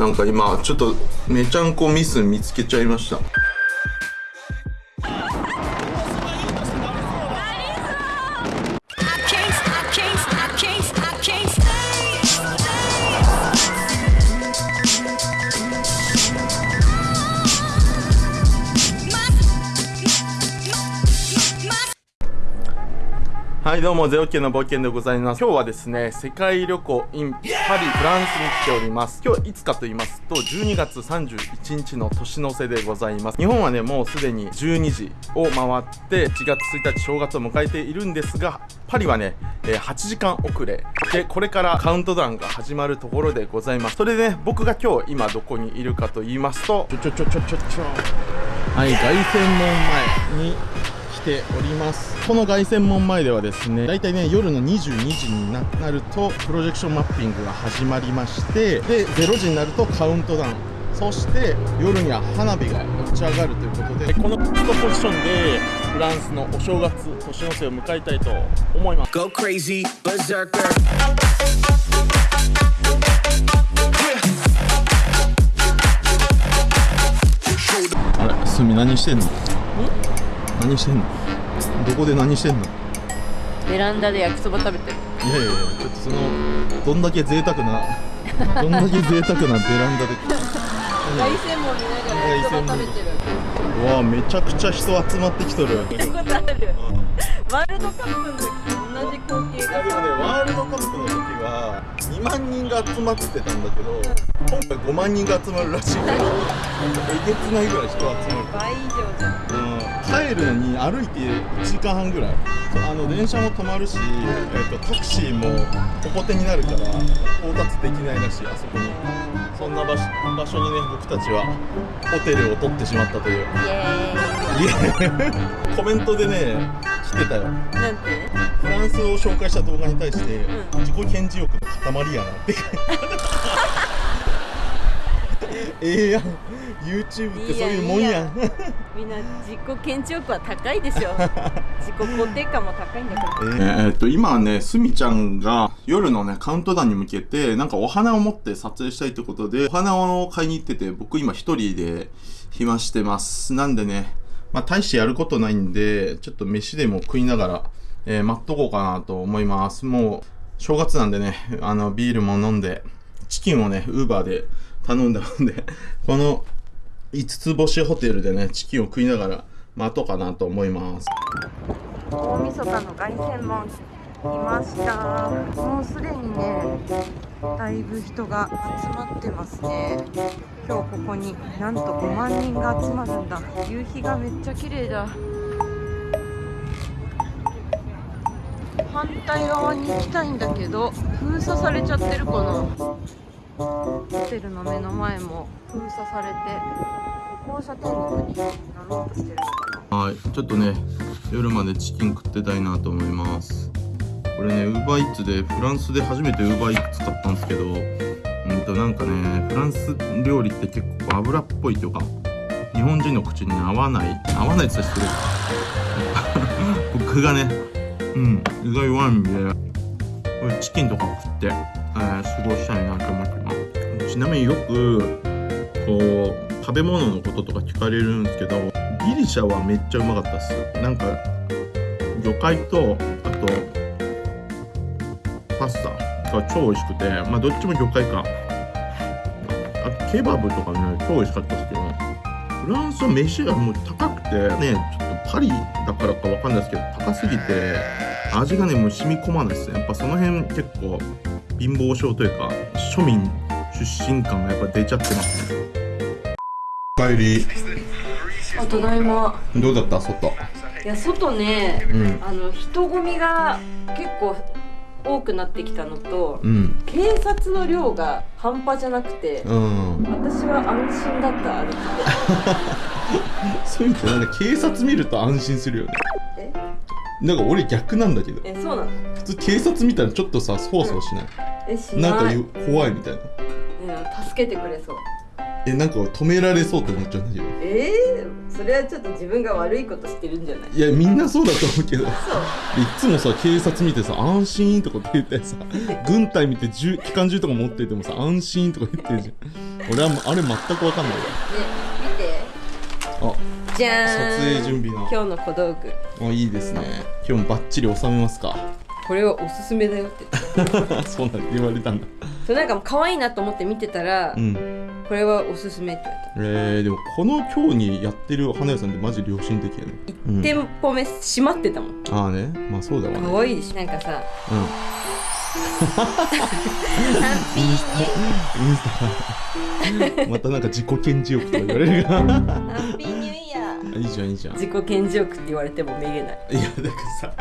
なんか今ちょっとめちゃんこミス見つけちゃいました。はいどうもゼロキの冒険でございます。今日はですね世界旅行 in パリフランスに来ております。今日いつかと言いますと12月31日の年の瀬でございます。日本はねもうすでに12時を回って1月1日正月を迎えているんですがパリはね、えー、8時間遅れ。でこれからカウントダウンが始まるところでございます。それでね僕が今日今どこにいるかと言いますとちょちょちょちょちょちょ。はい凱旋門前に来ております。この凱旋門前ではですね大体ね夜の22時になるとプロジェクションマッピングが始まりましてで0時になるとカウントダウンそして夜には花火が打ち上がるということでこのポジションでフランスのお正月年の瀬を迎えたいと思います。Go crazy, berserker. あれすみ何してんの？何してんの？どこで何してんの？ベランダで焼きそば食べてる。いやいやいやちょっとそのどんだけ贅沢な どんだけ贅沢なベランダで。凱旋門見ながら焼きそば食べてる。うわめちゃくちゃ人集まってきとる。ワールドカップの時同じ光景がでもねワールドカップの時は2万人が集まってたんだけど今回5万人が集まるらしい。か らえげつないぐらい人集まる。倍以上じゃん。うん帰るのに歩いて1時間半ぐらい。あの電車も止まるし、えーと、タクシーもホコテになるから到達できないらしいあそこに。そんな場所場所にね僕たちはホテルを取ってしまったという。イエーイ。コメントでね来てたよ。なんて？フランスを紹介した動画に対して、うん、自己顕示欲の塊やなって ええやん YouTube ってそういうもんやん。みんな自己顕示欲は高いでしょ。自己肯定感も高いんだから、えー、っと今ねすみちゃんが夜のねカウントダウンに向けてなんかお花を持って撮影したいってことでお花を買いに行ってて僕今一人で暇してます。なんでねまあ大してやることないんでちょっと飯でも食いながら、えー、待っとこうかなと思います。もう正月なんでねあのビールも飲んでチキンをねウーバーで頼んだんで、この5つ星ホテルでね、チキンを食いながら待とうかなと思います。大晦日の凱旋門いました。もうすでにねだいぶ人が集まってますね。今日ここになんと5万人が集まるんだ。夕日がめっちゃ綺麗だ。反対側に行きたいんだけど封鎖されちゃってるかな。ホテルの目の前も封鎖されて。歩行者天国になろうとしてるのかなはいちょっとね夜までチキン食ってたいなと思います。これねウーバーイーツでフランスで初めてウーバーイーツ使ったんですけどうんとなんかねフランス料理って結構油っぽいというか日本人の口に合わない合わないって言ったら失礼。僕がねうん意外悪いんでこれチキンとか食って、えー、過ごしたいなと思ってます。ちなみによく食べ物のこととか聞かれるんですけどギリシャはめっちゃうまかったっすなんか魚介とあとパスタが超美味しくてまあどっちも魚介か。あとケバブとかね超美味しかったですけどフランスは飯がもう高くてねちょっとパリだからかわかんないですけど高すぎて味がねもう染み込まないですね。やっぱその辺結構貧乏症というか庶民出身感がやっぱ出ちゃってますね。帰り。あただいま。どうだった？外。いや外ね、うん、あの人混みが結構多くなってきたのと、うん、警察の量が半端じゃなくて、うん、私は安心だった歩いて。そういうのなんか警察見ると安心するよね。え？なんか俺逆なんだけど。えそうなの？普通警察見たらちょっとさそわそわしない、えしない。なんか怖いみたいな。助けてくれそうえなんか止められそうって思っちゃうんだけど。ええー、それはちょっと自分が悪いことしてるんじゃない？いやみんなそうだと思うけど。いつもさ警察見てさ安心とかって言ってさ軍隊見て銃機関銃とか持っててもさ安心とか言ってるじゃん。俺はあれ全く分かんないわ。見て。あじゃーん。撮影準備の。今日の小道具。あいいですね。今日もバッチリ収めますかこれはおすすめだよって。そうなんて言われたんだ。そうなんか可愛いなと思って見てたら、うん。これはおすすめって言われえー、でもこの今日にやってる花屋さんってマジ良心的やね。たうん1店舗目閉まってたもん。ああね。まあそうだわね。可愛いでしょなんかさうん。ハッピー。インスタ。またなんか自己顕示欲とか言われるがハッピーいいじゃんいいじゃん。い自己顕示欲って言われてもめげない。やだからさ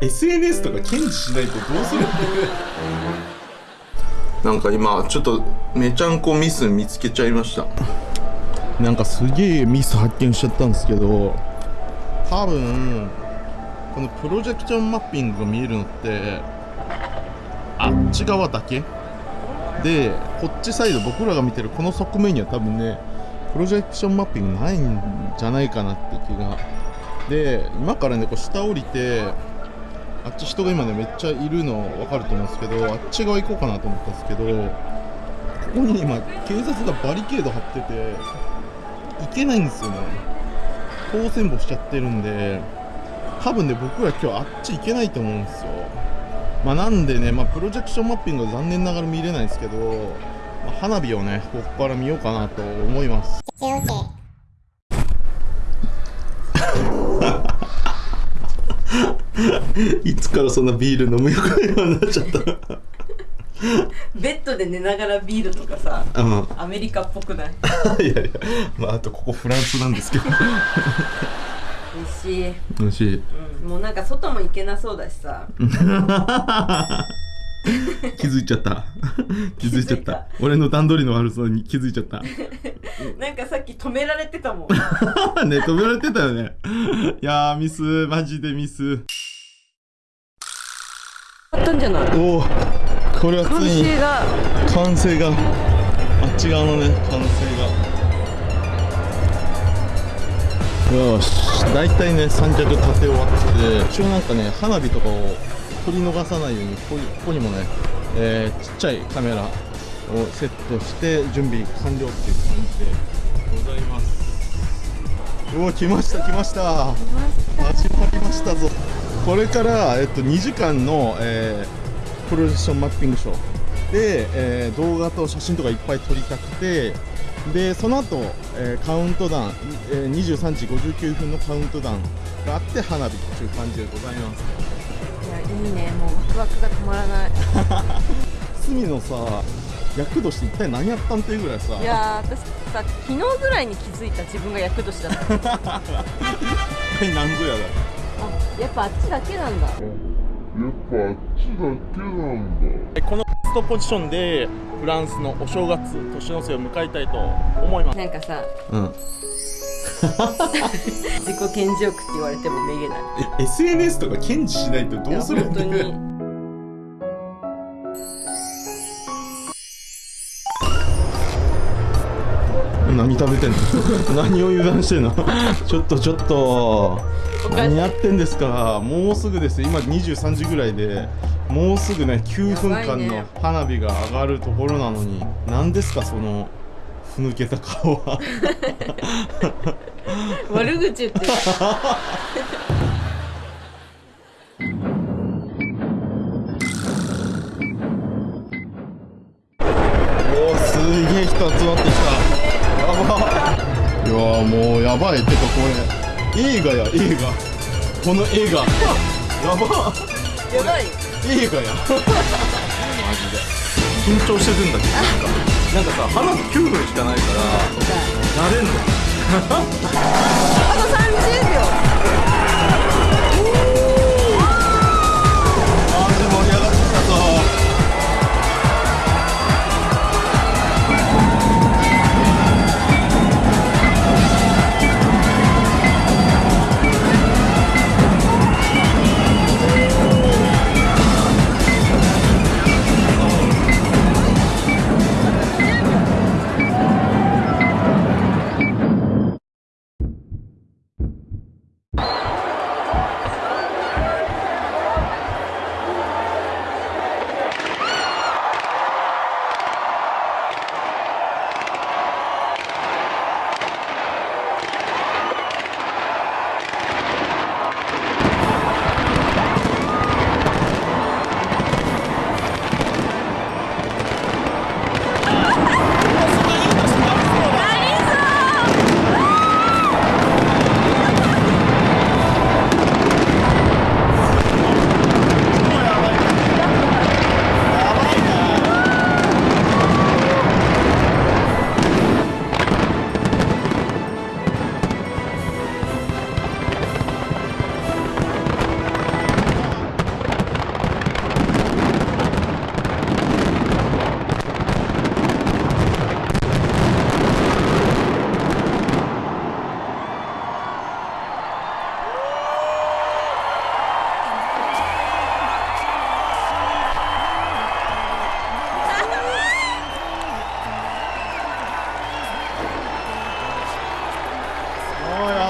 SNS とか堅持しないとどうするって なんか今ちょっとめちゃんこミス見つけちゃいました。なんかすげえミス発見しちゃったんですけど多分このプロジェクションマッピングが見えるのってあっち側だけ？でこっちサイド僕らが見てるこの側面には多分ねプロジェクションマッピングないんじゃないかなって気が。で今からねこう下降りてあっち人が今ねめっちゃいるの分かると思うんですけどあっち側行こうかなと思ったんですけどここに今警察がバリケード張ってて行けないんですよね。当選簿しちゃってるんで多分ね僕ら今日あっち行けないと思うんですよ。まあなんでね、まあ、プロジェクションマッピングは残念ながら見れないですけど、まあ花火をねここから見ようかなと思います。いつからそんなビール飲むようになっちゃったベッドで寝ながらビールとかさうん。アメリカっぽくない？いやいやまああとここフランスなんですけど。美味しい、美味しい。うん、もうなんか外も行けなそうだしさ 気づいちゃった。気づいちゃった。た。俺の段取りの悪さに気づいちゃった。なんかさっき止められてたもん。ね止められてたよね。いやーミス。マジでミス。あったんじゃない？おおこれはつ完いに成が。完成が。あっち側のね完成が。よし。大体ね三脚立て終わってて一応なんかね花火とかを撮り逃さないようにここにここにもね、えーちっちゃいカメラをセットして準備完了っていう感じでございます。おお来ました来ました。始まりましたぞ。これから、えっと、2時間の、えープロジェクションマッピングショー。で、えー動画と写真とかいっぱい撮りたくてでその後、えーカウントダウン、えー23時59分のカウントダウンがあって花火っていう感じでございます。いやいいねもうワクワクが止まらない。隅のさ厄年って一体何やったんっていうぐらいさ。いやー私さ昨日ぐらいに気づいた自分が厄年だった。一体何ぞやだあやっぱあっちだけなんだ。やっぱあっちだけなんだ。このストポジションでフランスのお正月年の瀬を迎えたいと思います。なんかさうん 自己顕示欲って言われてもめげない。え SNS とか堅持しないとどうするいや本当に。何食べてんの？何を油断してんの？ちょっとちょっと。何やってんですか？もうすぐですよ。今23時ぐらいでもうすぐね9分間の花火が上がるところなのに。何ですかそのふぬけた顔は悪口言ってるおおすげえ人集まってきたやばいやもうやばいてかこれ映画や映画この映画やばやばい映画やマジで緊張してるんだけどなんかなんかさ花火9分しかないから慣れんのあと30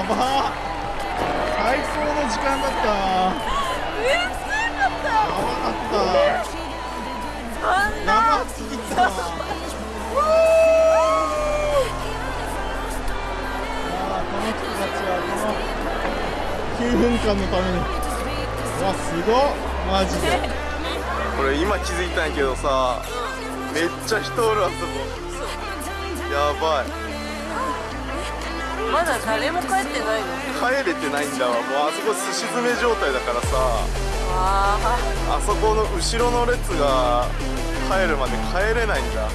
ば。最高の時間だった。えすごかった。やばかった。生すぎたあこの人たちはこの9分間のために。うわすごマジで。これ今気づいたんやけどさめっちゃ人おるあそこ。やばい。まだ誰も帰ってないの？帰れてないんだわ。もうあそこすし詰め状態だからさ。あそこの後ろの列が帰るまで帰れないんだ